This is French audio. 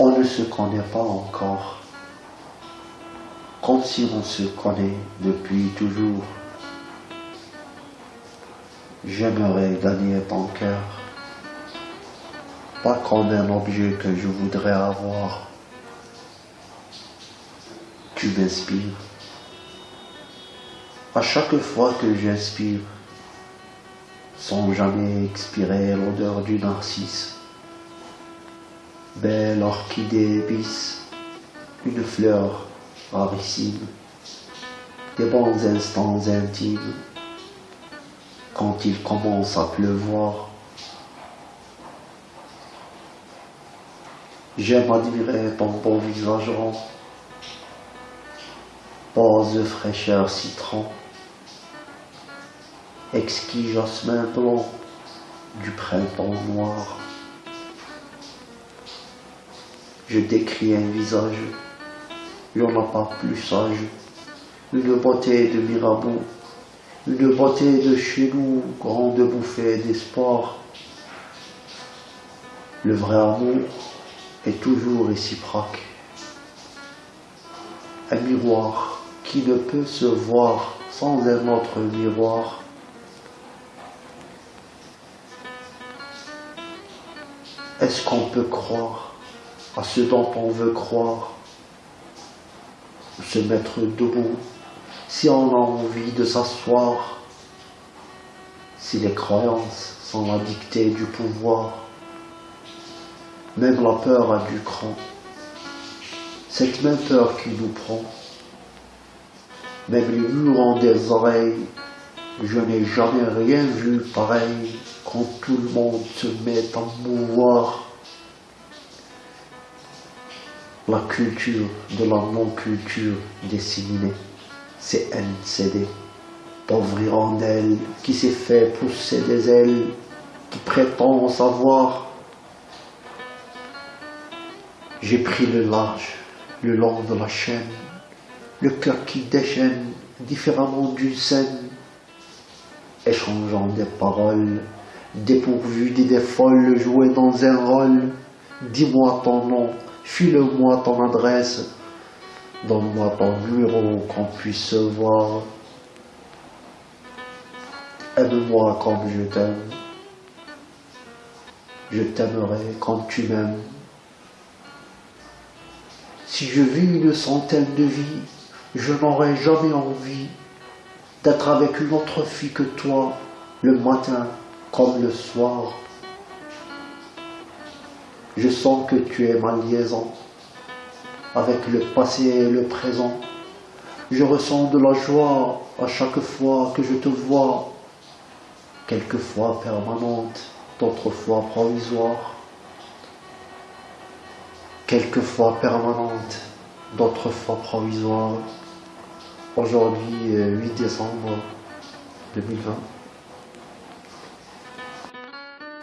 On ne se connaît pas encore, comme si on se connaît depuis toujours. J'aimerais gagner ton cœur, pas comme un objet que je voudrais avoir. Tu m'inspires. À chaque fois que j'inspire, sans jamais expirer l'odeur du narcisse, belle orchidée épice, une fleur rarissime, des bons instants intimes, quand il commence à pleuvoir. J'aime admirer ton beau visage rond, pose fraîcheur citron, exquis jasmin blanc du printemps noir. Je décris un visage, il n'y en a pas plus sage, une beauté de Mirabeau, une beauté de chez nous, grande bouffée d'espoir. Le vrai amour est toujours réciproque. Un miroir qui ne peut se voir sans un autre miroir. Est-ce qu'on peut croire à ce dont on veut croire. Se mettre debout. Si on a envie de s'asseoir, si les croyances sont la dictée du pouvoir, même la peur a du cran, cette même peur qui nous prend, même les murs ont des oreilles, je n'ai jamais rien vu pareil quand tout le monde se met à mouvoir. La culture de la non-culture disséminée, c'est NCD, pauvre hirondelle qui s'est fait pousser des ailes, qui prétend savoir. J'ai pris le large, le long de la chaîne, le cœur qui déchaîne différemment d'une scène, échangeant des paroles, dépourvues d'idées folles, jouées dans un rôle. Dis-moi ton nom, file-moi ton adresse, donne-moi ton numéro qu'on puisse se voir. Aime-moi comme je t'aime, je t'aimerai comme tu m'aimes. Si je vis une centaine de vies, je n'aurai jamais envie d'être avec une autre fille que toi, le matin comme le soir. Je sens que tu es ma liaison avec le passé et le présent. Je ressens de la joie à chaque fois que je te vois, quelquefois permanente, d'autres fois provisoire, quelquefois permanente, d'autres fois provisoire. Aujourd'hui, 8 décembre 2020.